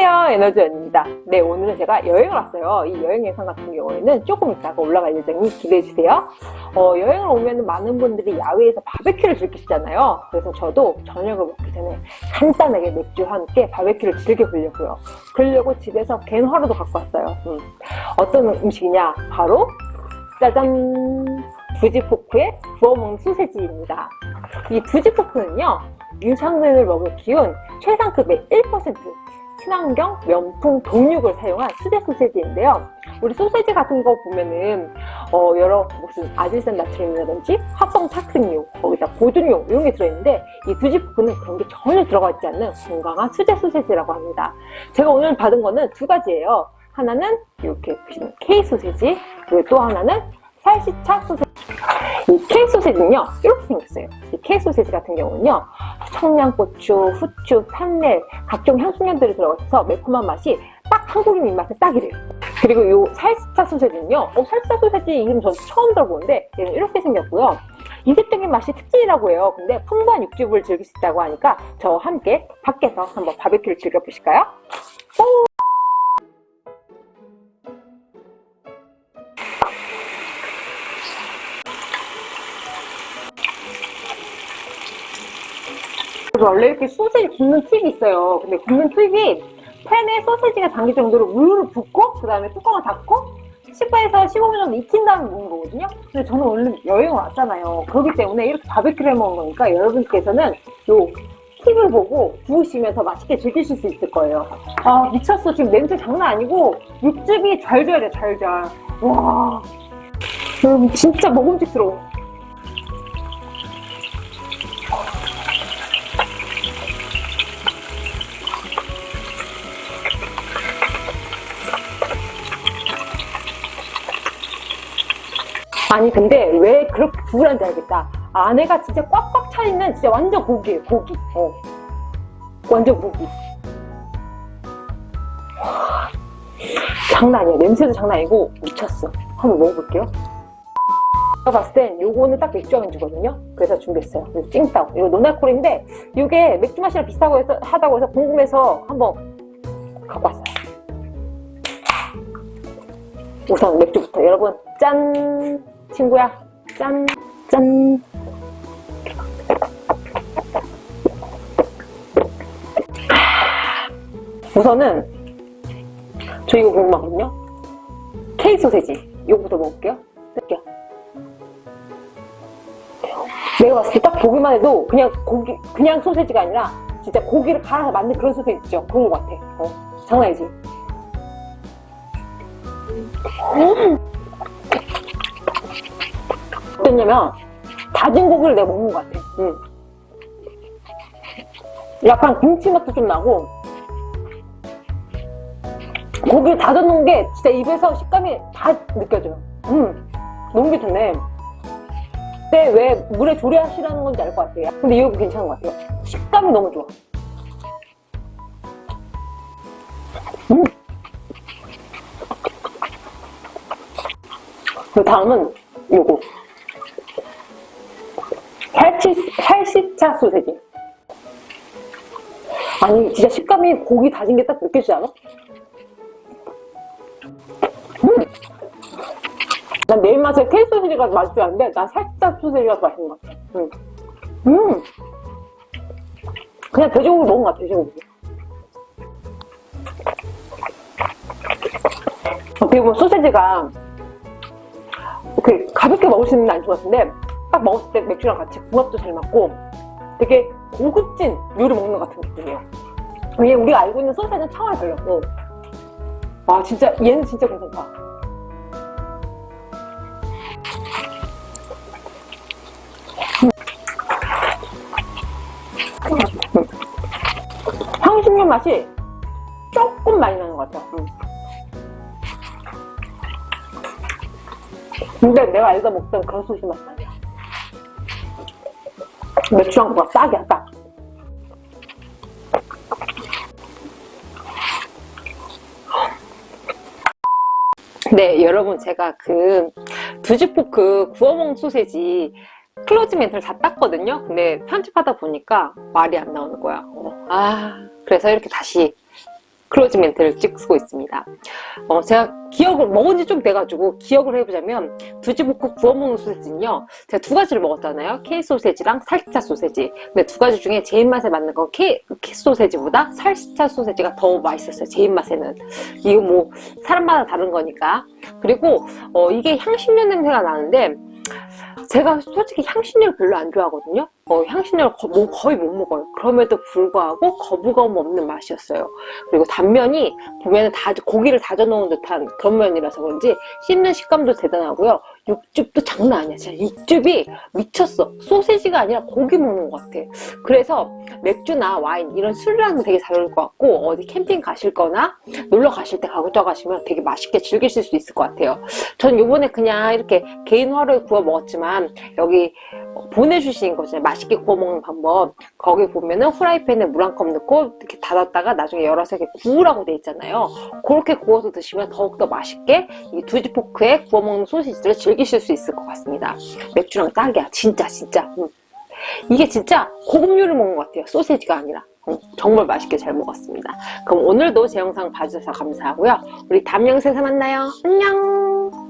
안녕하세요 에너지원입니다. 네 오늘은 제가 여행을 왔어요. 이 여행 영상 같은 경우에는 조금 이따가 올라갈 예정이 기대해주세요. 어, 여행을 오면 많은 분들이 야외에서 바베큐를 즐기시잖아요. 그래서 저도 저녁을 먹기 전에 간단하게 맥주와 함께 바베큐를 즐겨보려고요. 그러려고 집에서 겐화로도 갖고 왔어요. 음. 어떤 음식이냐? 바로 짜잔! 부지포크의 구워먹는 소세지입니다. 이 부지포크는요 유산균을 먹을 기운 최상급의 1% 친환경 면풍 동육을 사용한 수제 소세지인데요. 우리 소세지 같은 거 보면은 어 여러 무슨 아질산 나트륨이라든지 합성 착색류, 거기다 보존료 이런 게 들어있는데 이 두지포크는 그런 게 전혀 들어가 있지 않는 건강한 수제 소세지라고 합니다. 제가 오늘 받은 거는 두 가지예요. 하나는 이렇게 보시는 K 소세지, 그리고 또 하나는 살시차 소세지. 이 K 소세지는요 이렇게 생겼어요. 이 K 소세지 같은 경우는요 청양고추, 후추, 판넬, 각종 향신료들이 들어가서 매콤한 맛이 딱 한국인 입맛에 딱이래요. 그리고 이 살사 소세지는요 어, 살사 소세지 이름 전 처음 들어보는데 얘는 이렇게 생겼고요. 이색적인 맛이 특징이라고 해요. 근데 풍부한 육즙을 즐길 수 있다고 하니까 저와 함께 밖에서 한번 바베큐를 즐겨보실까요? 오! 원래 이렇게 소세지 굽는 팁이 있어요. 근데 굽는 팁이 팬에 소세지가 담길 정도로 물을 붓고 그 다음에 뚜껑을 닫고 10분에서 15분 정도 익힌 다음에 먹는 거거든요. 근데 저는 원래 여행을 왔잖아요. 그렇기 때문에 이렇게 바베큐를 해 먹는 거니까 여러분께서는 요 팁을 보고 구우시면 서 맛있게 즐기실 수 있을 거예요. 아 미쳤어. 지금 냄새 장난 아니고 육즙이 잘 져야 돼, 잘 잘. 와, 음, 진짜 먹음직스러워. 아니 근데 왜 그렇게 구분한지 알겠다. 안에가 진짜 꽉꽉 차있는 진짜 완전 고기예요 고기. 어. 완전 고기. 와, 장난 아니야. 냄새도 장난 아니고 미쳤어. 한번 먹어볼게요. 제가 봤을 땐 요거는 딱 맥주 안주거든요. 그래서 준비했어요. 이거 찡따오. 이거 노나콜인데 이게 맥주 맛이랑 비슷하고 해서, 하다고 해서 궁금해서 한번 갖고 왔어요. 우선 맥주부터. 여러분 짠 친구야. 짠. 짠. 우선은 저 이거 궁금하거든요. K 소세지. 이거부터 먹을게요. 뜯게요 내가 봤을 때 딱 보기만 해도 그냥 고기 그냥 소세지가 아니라 진짜 고기를 갈아서 만든 그런 소세지 있죠? 그런 것 같아. 어, 장난 아니지. 음. 어땠냐면 다진 고기를 내가 먹는 것 같아. 응. 약간 김치 맛도 좀 나고 고기를 다져놓은 게 진짜 입에서 식감이 다 느껴져요. 음, 너무 괜찮네. 근데 왜 물에 조리하시라는 건지 알 것 같아요. 근데 이거 괜찮은 것 같아요. 식감이 너무 좋아. 음. 그 다음은 요거 살치, 살시차 소세지 아니 진짜 식감이 고기 다진 게 딱 느껴지지 않아? 음! 난내 입맛에 케이 소세지가 맛있지 않은데 난 살짝 소세지가 더 맛있는 것 같아 음. 음. 그냥 돼지고기 먹은 것 같아 돼지고기 보면 소세지가 그 가볍게 먹을 수 있는 게안 좋았는데 딱 먹었을 때 맥주랑 같이 궁합도 잘 맞고 되게 고급진 요리 먹는 것 같은 느낌이에요 이게 우리가 알고 있는 소세지는 차원이 달렸고 와 진짜 얘는 진짜 괜찮다 음. 향신료 맛이 조금 많이 나는 것 같아요 음. 근데 내가 알다 먹던 그런 소시 맛이 아니야 맥주랑 뭐 딱이야 딱 네, 여러분 제가 그 두지포크 구워먹는 소세지 closing 멘트를 다 땄거든요. 근데 편집하다 보니까 말이 안 나오는 거야. 어, 아, 그래서 이렇게 다시 closing 멘트를 찍고 있습니다. 어, 제가 기억을 먹은 지 좀 돼가지고 기억을 해보자면 두지포크 구워 먹는 소세지는요. 제가 두 가지를 먹었잖아요. K 소세지랑 살치차 소세지. 근데 두 가지 중에 제 입맛에 맞는 건 K, K 소세지보다 살치차 소세지가 더 맛있었어요. 제 입맛에는. 이거 뭐 사람마다 다른 거니까. 그리고 어, 이게 향신료 냄새가 나는데 제가 솔직히 향신료를 별로 안 좋아하거든요. 어, 향신료를 거, 뭐 거의 못 먹어요. 그럼에도 불구하고 거부감 없는 맛이었어요. 그리고 단면이 보면은 다 고기를 다져 놓은 듯한 그런 면이라서 그런지 씹는 식감도 대단하고요. 육즙도 장난 아니야. 진짜 육즙이 미쳤어. 소세지가 아니라 고기 먹는 것 같아. 그래서 맥주나 와인 이런 술이랑도 되게 잘 어울릴 것 같고 어디 캠핑 가실 거나 놀러 가실 때 가져가시면 되게 맛있게 즐기실 수 있을 것 같아요. 전 요번에 그냥 이렇게 개인 화로에 구워 먹었지만 여기 보내주신 거잖아요. 맛있게 구워 먹는 방법. 거기 보면은 후라이팬에 물 한 컵 넣고 이렇게 닫았다가 나중에 열어서 이렇게 구우라고 돼 있잖아요. 그렇게 구워서 드시면 더욱더 맛있게 이 두지 포크에 구워 먹는 소시지를 즐기실 수 있을 것 같습니다. 맥주랑 딱이야. 진짜 진짜. 음. 이게 진짜 고급류를 먹는 것 같아요. 소시지가 아니라. 음, 정말 맛있게 잘 먹었습니다. 그럼 오늘도 제 영상 봐주셔서 감사하고요. 우리 다음 영상에서 만나요. 안녕!